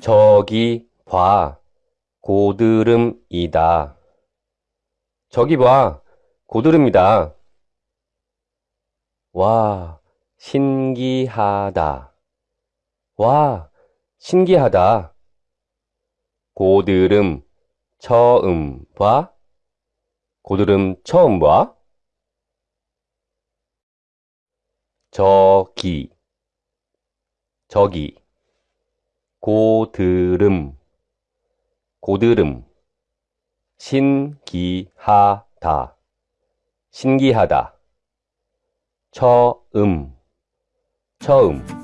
저기 봐, 고드름이다. 저기 봐, 고드름이다. 와, 신기하다. 와, 신기하다. 고드름 처음 봐? 고드름 처음 봐? 저기, 저기, 고드름, 고드름, 신기하다, 신기하다, 처음, 처음.